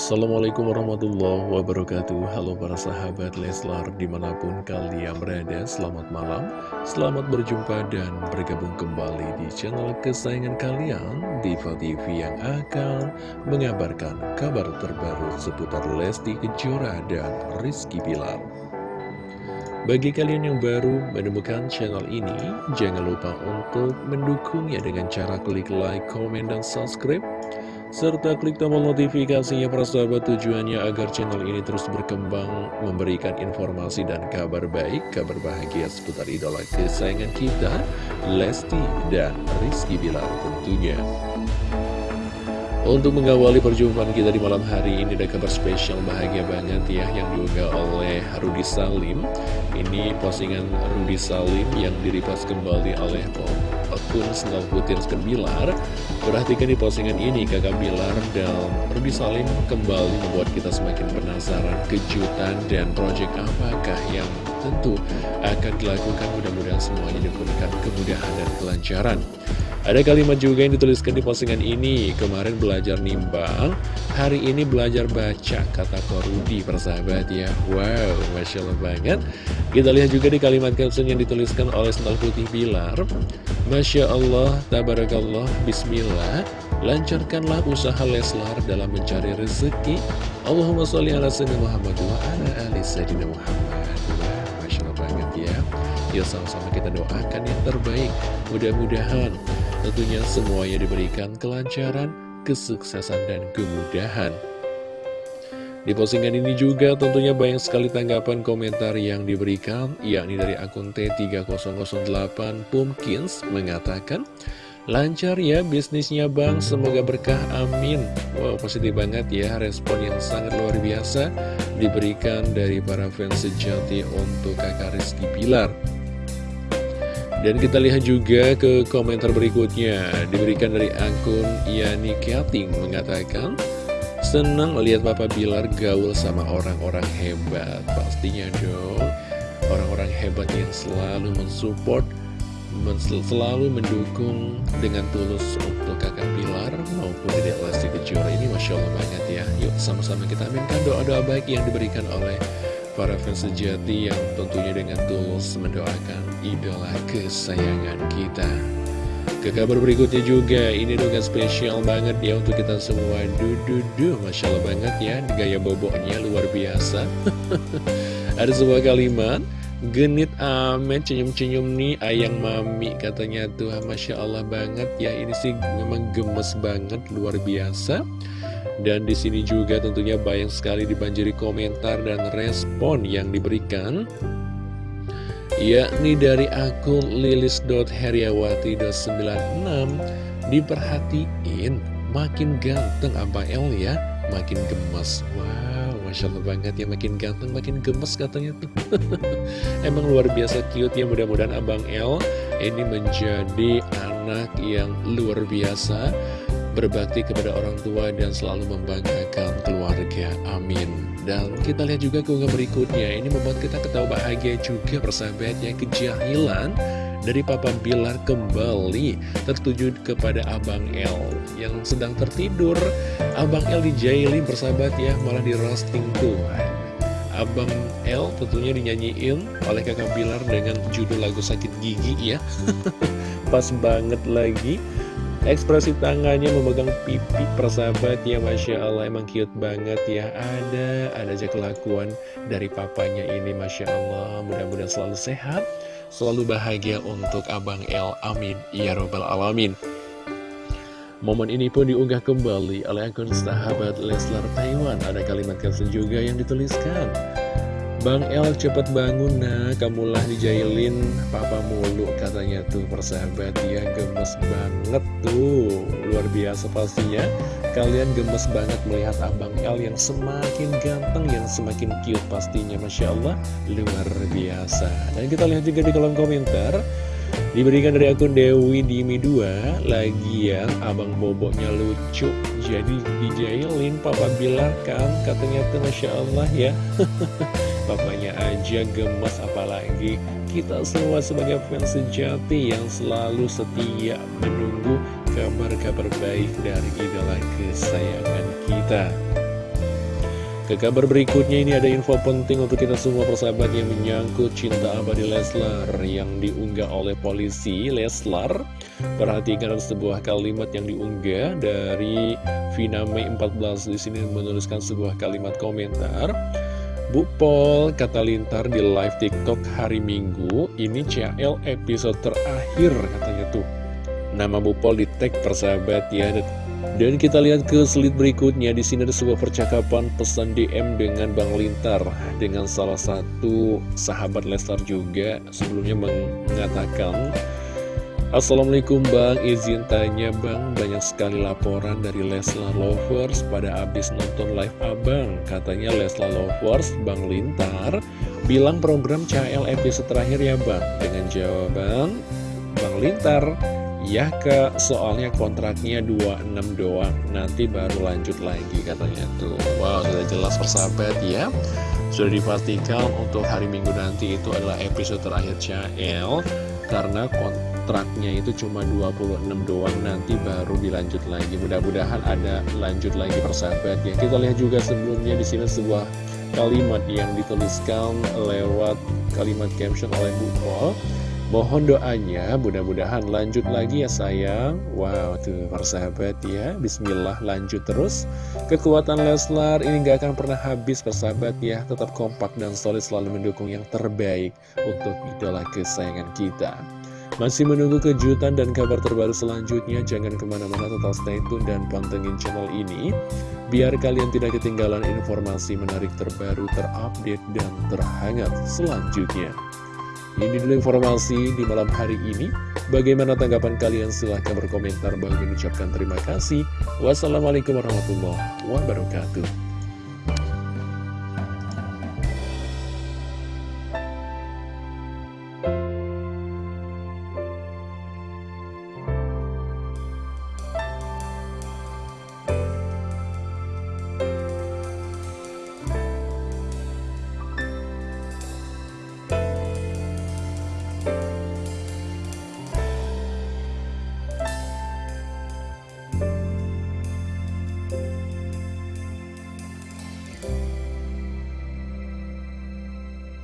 Assalamualaikum warahmatullahi wabarakatuh. Halo para sahabat Leslar di mana pun kalian berada Selamat malam, selamat berjumpa dan bergabung kembali di channel kesayangan kalian Diva TV yang akan mengabarkan kabar terbaru seputar Lesti Kejora dan Rizky Bilar. Bagi kalian yang baru menemukan channel ini, jangan lupa untuk mendukungnya dengan cara klik like, komen, dan subscribe serta klik tombol notifikasinya para sahabat tujuannya agar channel ini terus berkembang, memberikan informasi dan kabar baik, kabar bahagia seputar idola kesayangan kita, Lesti dan Rizky Bilar tentunya. Untuk mengawali perjumpaan kita di malam hari ini ada kabar spesial bahagia banget ya yang diunggah oleh Rudi Salim. Ini postingan Rudi Salim yang diripas kembali oleh akun Sengal Putih Bilar Perhatikan di postingan ini kakak Bilar dan Rudy Salim kembali membuat kita semakin penasaran kejutan dan proyek apakah yang tentu akan dilakukan mudah-mudahan semuanya diberikan kemudahan dan kelancaran. Ada kalimat juga yang dituliskan di postingan ini Kemarin belajar nimbang Hari ini belajar baca Kata Korudi persahabat ya. Wow Masya Allah banget. Kita lihat juga di kalimat caption yang dituliskan oleh Sental Putih Bilar Masya Allah, Tabarakallah, Bismillah Lancarkanlah usaha Leslar dalam mencari rezeki. Allahumma sholli ala sayyidina Muhammad wa ala ali sayyidina Muhammad Yuk sama-sama kita doakan yang terbaik. Mudah-mudahan tentunya semuanya diberikan kelancaran, kesuksesan, dan kemudahan. Di postingan ini juga tentunya banyak sekali tanggapan komentar yang diberikan, yakni dari akun T3008 Pumpkins mengatakan, Lancar ya bisnisnya bang, semoga berkah, amin. Wow, positif banget ya, respon yang sangat luar biasa diberikan dari para fans sejati untuk kakak Rizky Pilar dan kita lihat juga ke komentar berikutnya. Diberikan dari akun Yani Kating mengatakan Senang lihat Papa Bilar gaul sama orang-orang hebat. Pastinya dong Orang-orang hebat yang selalu mensupport Selalu mendukung dengan tulus untuk kakak Bilar Maupun Dedek Lesti Kejora ini. Masya Allah banget ya. Yuk sama-sama kita aminkan doa-doa baik yang diberikan oleh para fans sejati Yang tentunya dengan tulus mendoakan idola kesayangan kita. Ke kabar berikutnya juga, ini dongeng spesial banget ya untuk kita semua. Dududu, Masya Allah banget ya, gaya boboknya luar biasa. Ada sebuah kalimat Genit amet, senyum-senyum nih ayang mami katanya tuh. Masya Allah banget ya ini sih memang gemes banget luar biasa dan di sini juga tentunya banyak sekali dibanjiri komentar dan respon yang diberikan yakni dari akun lilis.heriawati.96 diperhatiin makin ganteng Abang El ya makin gemes. Wow Masya Allah banget ya makin ganteng makin gemes katanya tuh. Emang luar biasa cute ya mudah-mudahan Abang El ini menjadi anak yang luar biasa berbakti kepada orang tua dan selalu membanggakan keluarga. Amin. Dan kita lihat juga keunggahan berikutnya. Ini membuat kita ketawa bahagia juga persahabat Yang kejahilan dari Papa Bilar kembali tertuju kepada Abang L Yang sedang tertidur. Abang L dijailin persahabat ya Malah di roasting tuh Abang L tentunya dinyanyiin oleh kakak Bilar dengan judul lagu sakit gigi ya. Pas banget lagi Ekspresi tangannya memegang pipi persahabat ya Masya Allah. Emang cute banget ya. Ada, ada aja kelakuan dari papanya ini Masya Allah. Mudah-mudahan selalu sehat, selalu bahagia untuk Abang El Amin. Ya Robbal Alamin. Momen ini pun diunggah kembali oleh akun sahabat Leslar Taiwan. Ada kalimat caption juga yang dituliskan. Bang El cepet bangun nah kamulah dijailin papa mulu katanya tuh persahabat ya. Gemes banget tuh luar biasa pastinya. Kalian gemes banget melihat Abang El yang semakin ganteng yang semakin cute pastinya Masya Allah. Luar biasa. Dan kita lihat juga di kolom komentar Diberikan dari akun Dewi Dimi 2 Lagian abang boboknya lucu. Jadi dijailin Papa Bilar kan Katanya tuh Masya Allah ya. Papanya aja gemes apalagi Kita semua sebagai fans sejati Yang selalu setia menunggu kabar-kabar baik dari idola kesayangan kita Ke kabar berikutnya ini ada info penting untuk kita semua persahabat yang menyangkut cinta abadi Leslar yang diunggah oleh polisi Leslar. Perhatikan sebuah kalimat yang diunggah dari Vina Mei 14 di sini menuliskan sebuah kalimat komentar. Bu Pol, kata Lintar di live TikTok hari Minggu, ini CL episode terakhir katanya tuh. Nama Bu Pol di tag persahabat ya, dan kita lihat ke slide berikutnya di sini ada sebuah percakapan pesan DM dengan Bang Lintar dengan salah satu sahabat Lestar juga sebelumnya mengatakan Assalamualaikum Bang, izin tanya Bang, banyak sekali laporan dari Leslar Lovers pada abis nonton live Abang. Katanya Leslar Lovers, Bang Lintar, bilang program CL episode terakhir ya Bang. Dengan jawaban, Bang Lintar, Ya kak, soalnya kontraknya 26 doang. Nanti baru lanjut lagi katanya tuh. Wow, sudah jelas persahabat ya. Sudah dipastikan untuk hari minggu nanti itu adalah episode terakhir CL Karena kontraknya itu cuma 26 doang. Nanti baru dilanjut lagi. Mudah-mudahan ada lanjut lagi persahabat ya. Kita lihat juga sebelumnya di sini sebuah kalimat yang dituliskan lewat kalimat caption oleh Bu Pol Mohon doanya, mudah-mudahan lanjut lagi ya sayang. Wow, tuh persahabat ya. Bismillah, lanjut terus. Kekuatan Leslar ini gak akan pernah habis persahabat ya. Tetap kompak dan solid selalu mendukung yang terbaik Untuk idola kesayangan kita. Masih menunggu kejutan dan kabar terbaru selanjutnya? Jangan ke mana-mana tetap stay tune dan pantengin channel ini. Biar kalian tidak ketinggalan informasi menarik terbaru, terupdate, dan terhangat selanjutnya ini dulu informasi di malam hari ini. Bagaimana tanggapan kalian? Silahkan berkomentar. Bagi mengucapkan terima kasih. Wassalamualaikum warahmatullahi wabarakatuh.